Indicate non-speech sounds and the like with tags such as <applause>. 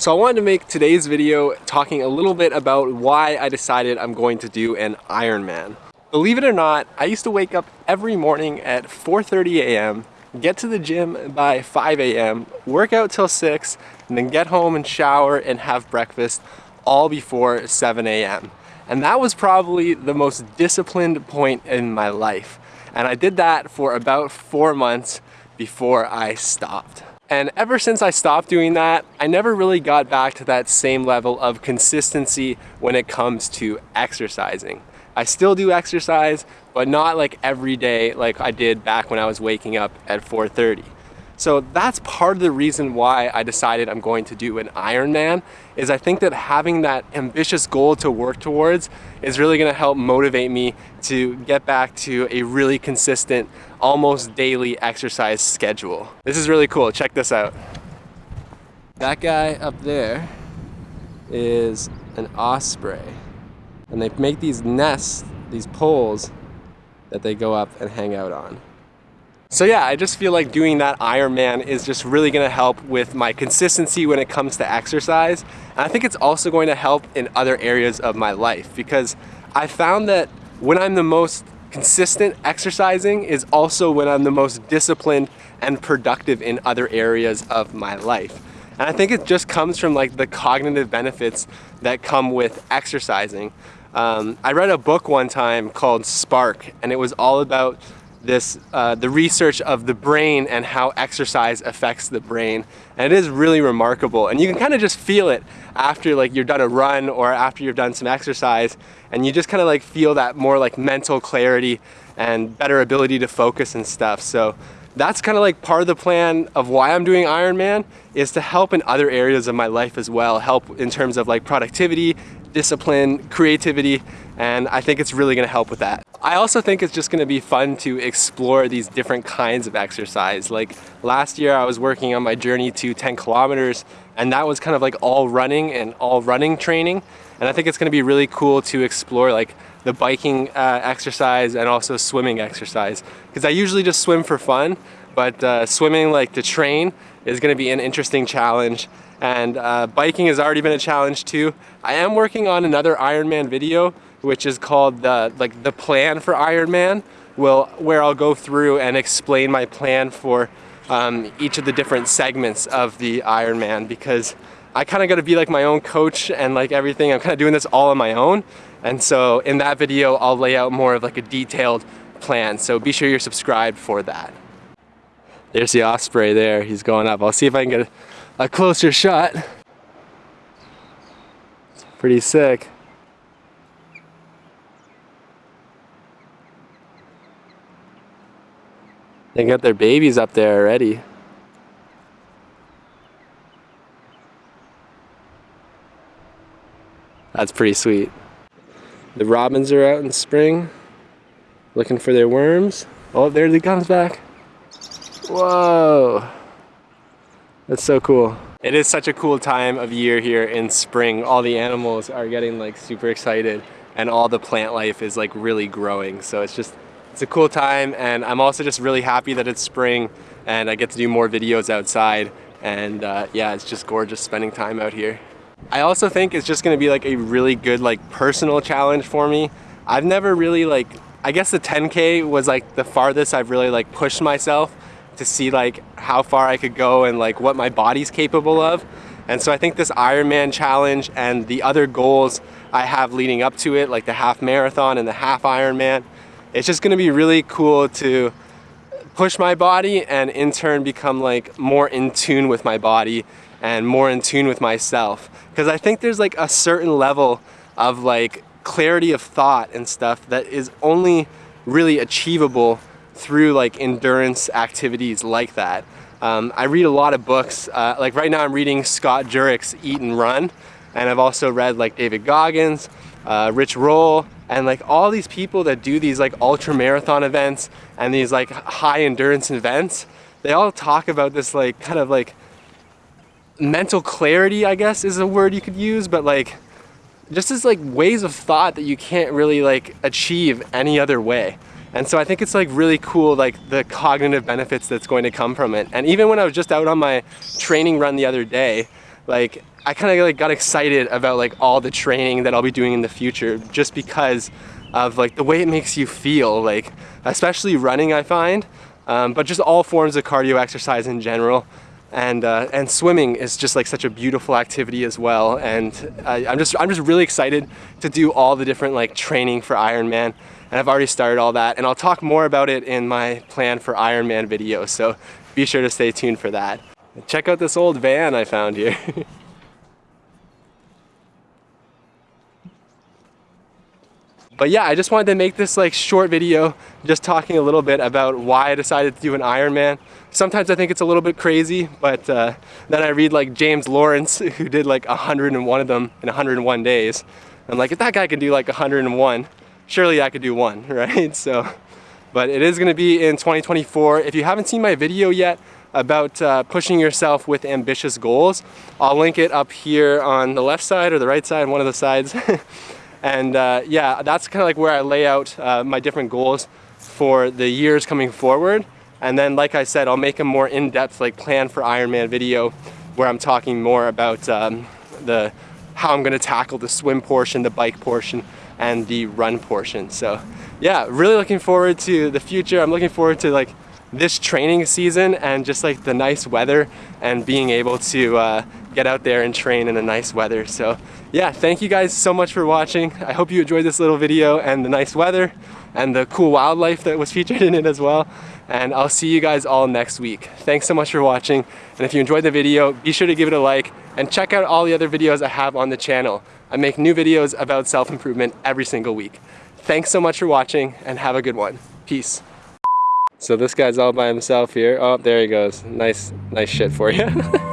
So I wanted to make today's video talking a little bit about why I decided I'm going to do an Ironman. Believe it or not, I used to wake up every morning at 4.30 a.m., get to the gym by 5 a.m., work out till 6, and then get home and shower and have breakfast all before 7 a.m. And that was probably the most disciplined point in my life. And I did that for about four months before I stopped. And ever since I stopped doing that, I never really got back to that same level of consistency when it comes to exercising. I still do exercise, but not like every day like I did back when I was waking up at 4.30. So that's part of the reason why I decided I'm going to do an Ironman is I think that having that ambitious goal to work towards is really gonna help motivate me to get back to a really consistent, almost daily exercise schedule. This is really cool, check this out. That guy up there is an osprey. And they make these nests, these poles that they go up and hang out on. So yeah, I just feel like doing that Ironman is just really gonna help with my consistency when it comes to exercise. And I think it's also going to help in other areas of my life because I found that when I'm the most consistent exercising is also when I'm the most disciplined and productive in other areas of my life. And I think it just comes from like the cognitive benefits that come with exercising. Um, I read a book one time called Spark and it was all about this uh, the research of the brain and how exercise affects the brain. And it is really remarkable. And you can kind of just feel it after like you're done a run or after you've done some exercise and you just kind of like feel that more like mental clarity and better ability to focus and stuff. So that's kind of like part of the plan of why I'm doing Ironman is to help in other areas of my life as well help in terms of like productivity discipline creativity and I think it's really gonna help with that I also think it's just gonna be fun to explore these different kinds of exercise. Like last year I was working on my journey to 10 kilometers and that was kind of like all running and all running training. And I think it's gonna be really cool to explore like the biking uh, exercise and also swimming exercise. Because I usually just swim for fun, but uh, swimming like to train is gonna be an interesting challenge and uh, biking has already been a challenge too. I am working on another Ironman video which is called the like the plan for Ironman will where I'll go through and explain my plan for um, each of the different segments of the Ironman because I kind of got to be like my own coach and like everything I'm kind of doing this all on my own and so in that video I'll lay out more of like a detailed plan so be sure you're subscribed for that. There's the osprey there he's going up I'll see if I can get a, closer shot. Pretty sick. They got their babies up there already. That's pretty sweet. The robins are out in spring, looking for their worms. Oh, there he comes back. Whoa. That's so cool. It is such a cool time of year here in spring. All the animals are getting like super excited and all the plant life is like really growing. So it's just it's a cool time and I'm also just really happy that it's spring and I get to do more videos outside and uh, yeah it's just gorgeous spending time out here. I also think it's just gonna be like a really good like personal challenge for me. I've never really like I guess the 10k was like the farthest I've really like pushed myself to see like how far I could go and like what my body's capable of. And so I think this Ironman challenge and the other goals I have leading up to it, like the half marathon and the half Ironman, it's just gonna be really cool to push my body and in turn become like more in tune with my body and more in tune with myself. Because I think there's like a certain level of like clarity of thought and stuff that is only really achievable through like endurance activities like that. Um, I read a lot of books, uh, like right now I'm reading Scott Jurek's Eat and Run, and I've also read like David Goggins, uh, Rich Roll, and like all these people that do these like ultra marathon events and these like high endurance events, they all talk about this like kind of like mental clarity, I guess is a word you could use, but like just as like ways of thought that you can't really like achieve any other way. And so I think it's like really cool like the cognitive benefits that's going to come from it. And even when I was just out on my training run the other day, like I kind of like got excited about like all the training that I'll be doing in the future just because of like the way it makes you feel like especially running I find um, but just all forms of cardio exercise in general. And uh, and swimming is just like such a beautiful activity as well. And I, I'm just I'm just really excited to do all the different like training for Ironman. And I've already started all that. And I'll talk more about it in my plan for Ironman video. So be sure to stay tuned for that. Check out this old van I found here. <laughs> But yeah, I just wanted to make this like short video just talking a little bit about why I decided to do an Ironman. Sometimes I think it's a little bit crazy, but uh, then I read like James Lawrence <laughs> who did like 101 of them in 101 days. I'm like, if that guy can do like 101, surely I could do one, <laughs> right? So, but it is gonna be in 2024. If you haven't seen my video yet, about uh, pushing yourself with ambitious goals. I'll link it up here on the left side or the right side, one of the sides. <laughs> And uh, yeah, that's kind of like where I lay out uh, my different goals for the years coming forward. And then, like I said, I'll make a more in-depth like plan for Ironman video where I'm talking more about um, the how I'm gonna tackle the swim portion, the bike portion, and the run portion. So yeah, really looking forward to the future. I'm looking forward to like this training season and just like the nice weather and being able to uh, get out there and train in a nice weather. So yeah, thank you guys so much for watching. I hope you enjoyed this little video and the nice weather and the cool wildlife that was <laughs> featured in it as well. And I'll see you guys all next week. Thanks so much for watching. And if you enjoyed the video, be sure to give it a like and check out all the other videos I have on the channel. I make new videos about self-improvement every single week. Thanks so much for watching and have a good one. Peace. So this guy's all by himself here. Oh, there he goes. Nice, nice shit for you. <laughs>